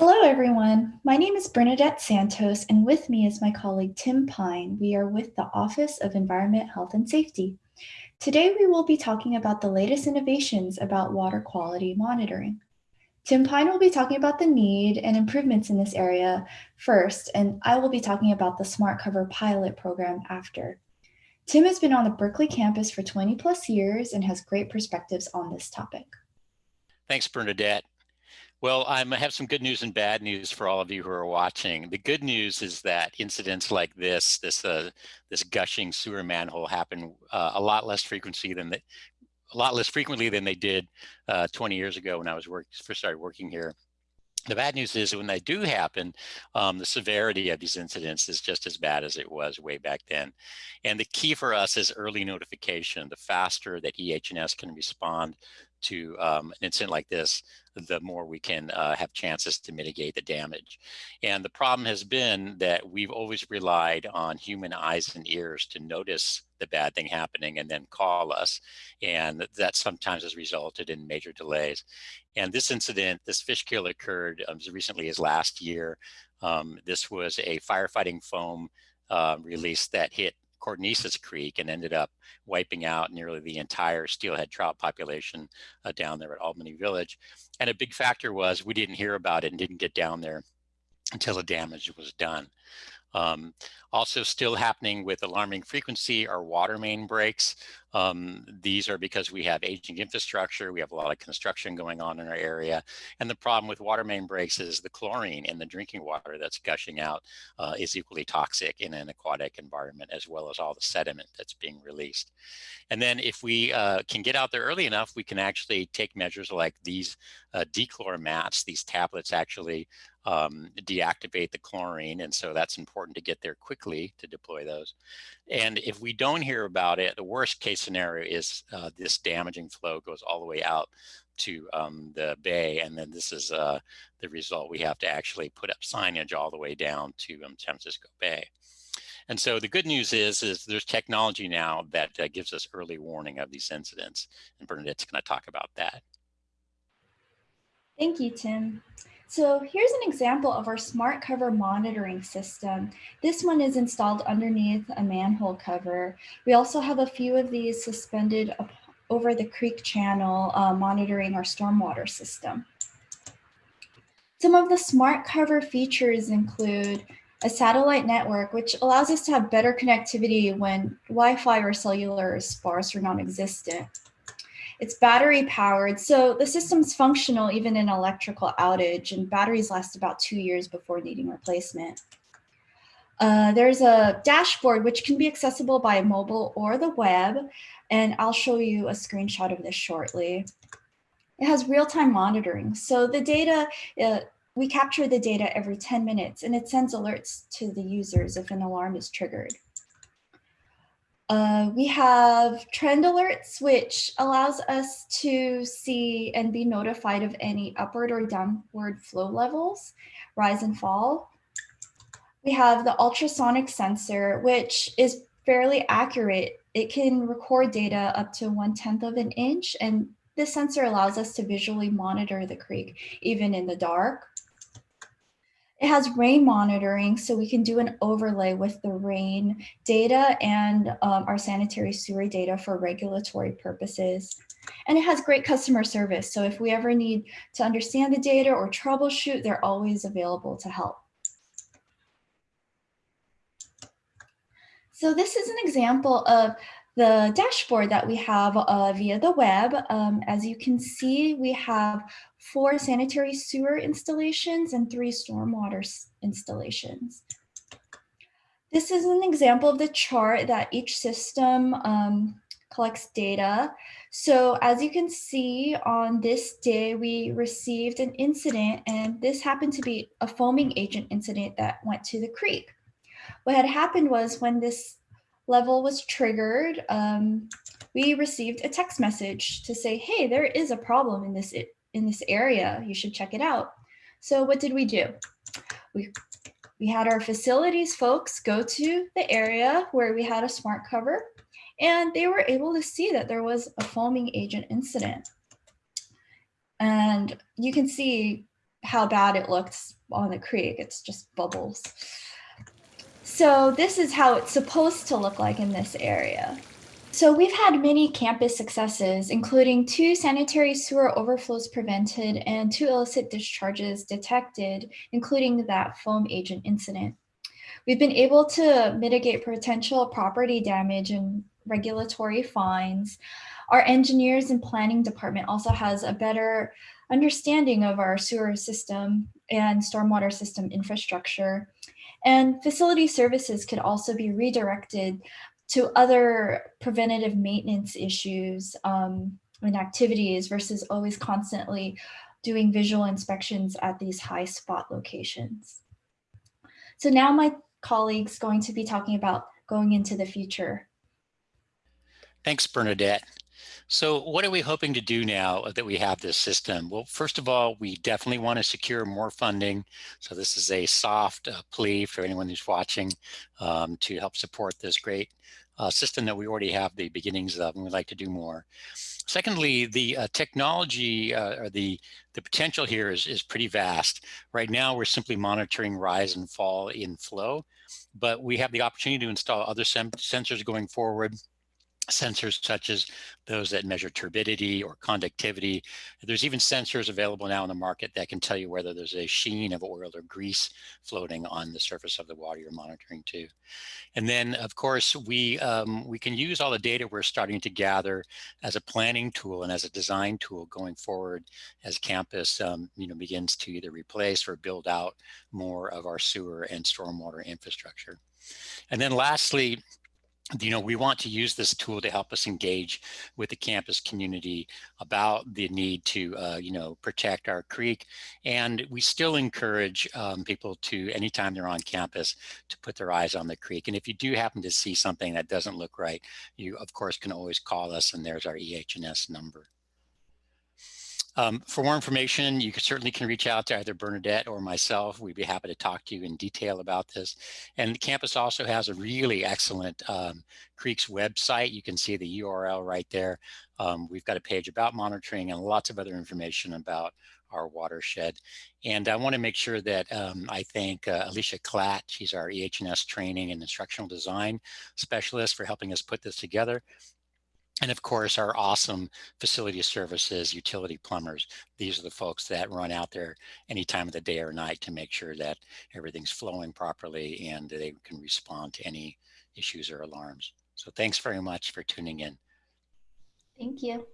Hello, everyone. My name is Bernadette Santos, and with me is my colleague Tim Pine. We are with the Office of Environment, Health, and Safety. Today, we will be talking about the latest innovations about water quality monitoring. Tim Pine will be talking about the need and improvements in this area first, and I will be talking about the Smart Cover pilot program after. Tim has been on the Berkeley campus for 20 plus years and has great perspectives on this topic. Thanks, Bernadette. Well, I have some good news and bad news for all of you who are watching. The good news is that incidents like this, this uh, this gushing sewer manhole, happen uh, a lot less frequency than they, a lot less frequently than they did uh, 20 years ago when I was work, first started working here. The bad news is when they do happen, um, the severity of these incidents is just as bad as it was way back then. And the key for us is early notification. The faster that EH&S can respond to um, an incident like this, the more we can uh, have chances to mitigate the damage. And the problem has been that we've always relied on human eyes and ears to notice the bad thing happening and then call us. And that sometimes has resulted in major delays. And this incident, this fish kill occurred um, as recently as last year. Um, this was a firefighting foam uh, release that hit Codornices Creek and ended up wiping out nearly the entire steelhead trout population uh, down there at Albany Village. And a big factor was we didn't hear about it and didn't get down there until the damage was done. Um, also still happening with alarming frequency are water main breaks. Um, these are because we have aging infrastructure, we have a lot of construction going on in our area. And the problem with water main breaks is the chlorine in the drinking water that's gushing out uh, is equally toxic in an aquatic environment as well as all the sediment that's being released. And then if we uh, can get out there early enough, we can actually take measures like these uh, dechlor mats, these tablets actually um, deactivate the chlorine. And so that's important to get there quickly to deploy those. And if we don't hear about it, the worst case scenario is uh, this damaging flow goes all the way out to um, the bay. And then this is uh, the result. We have to actually put up signage all the way down to um, San Francisco Bay. And so the good news is, is there's technology now that uh, gives us early warning of these incidents. And Bernadette's going to talk about that. Thank you, Tim. So here's an example of our smart cover monitoring system. This one is installed underneath a manhole cover. We also have a few of these suspended over the creek channel uh, monitoring our stormwater system. Some of the smart cover features include a satellite network, which allows us to have better connectivity when Wi-Fi or cellular is sparse or non-existent. It's battery powered, so the system's functional even in electrical outage and batteries last about two years before needing replacement. Uh, there's a dashboard which can be accessible by mobile or the web, and I'll show you a screenshot of this shortly. It has real-time monitoring, so the data, uh, we capture the data every 10 minutes and it sends alerts to the users if an alarm is triggered. Uh, we have trend alerts, which allows us to see and be notified of any upward or downward flow levels, rise and fall. We have the ultrasonic sensor, which is fairly accurate. It can record data up to one tenth of an inch, and this sensor allows us to visually monitor the creek, even in the dark. It has rain monitoring, so we can do an overlay with the rain data and um, our sanitary sewer data for regulatory purposes. And it has great customer service. So if we ever need to understand the data or troubleshoot, they're always available to help. So this is an example of the dashboard that we have uh, via the web. Um, as you can see, we have four sanitary sewer installations and three stormwater installations. This is an example of the chart that each system um, collects data. So as you can see on this day, we received an incident and this happened to be a foaming agent incident that went to the creek. What had happened was when this level was triggered, um, we received a text message to say, hey, there is a problem in this in this area. You should check it out. So what did we do? We, we had our facilities folks go to the area where we had a smart cover and they were able to see that there was a foaming agent incident. And you can see how bad it looks on the creek. It's just bubbles. So this is how it's supposed to look like in this area. So we've had many campus successes, including two sanitary sewer overflows prevented and two illicit discharges detected, including that foam agent incident. We've been able to mitigate potential property damage and regulatory fines. Our engineers and planning department also has a better understanding of our sewer system and stormwater system infrastructure. And facility services could also be redirected to other preventative maintenance issues um, and activities versus always constantly doing visual inspections at these high spot locations. So now my colleagues going to be talking about going into the future. Thanks, Bernadette. So what are we hoping to do now that we have this system? Well, first of all, we definitely want to secure more funding. So this is a soft uh, plea for anyone who's watching um, to help support this great uh, system that we already have the beginnings of and we'd like to do more. Secondly, the uh, technology uh, or the, the potential here is, is pretty vast. Right now, we're simply monitoring rise and fall in flow, but we have the opportunity to install other sensors going forward sensors such as those that measure turbidity or conductivity. There's even sensors available now in the market that can tell you whether there's a sheen of oil or grease floating on the surface of the water you're monitoring too. And then of course, we, um, we can use all the data we're starting to gather as a planning tool and as a design tool going forward as campus um, you know, begins to either replace or build out more of our sewer and stormwater infrastructure. And then lastly, you know, we want to use this tool to help us engage with the campus community about the need to, uh, you know, protect our creek. And we still encourage um, people to, anytime they're on campus, to put their eyes on the creek. And if you do happen to see something that doesn't look right, you, of course, can always call us and there's our EH&S number. Um, for more information, you can, certainly can reach out to either Bernadette or myself. We'd be happy to talk to you in detail about this. And the campus also has a really excellent um, Creeks website. You can see the URL right there. Um, we've got a page about monitoring and lots of other information about our watershed. And I want to make sure that um, I thank uh, Alicia Klatt. She's our EH&S training and instructional design specialist for helping us put this together. And of course, our awesome facility services, utility plumbers. These are the folks that run out there any time of the day or night to make sure that everything's flowing properly and they can respond to any issues or alarms. So thanks very much for tuning in. Thank you.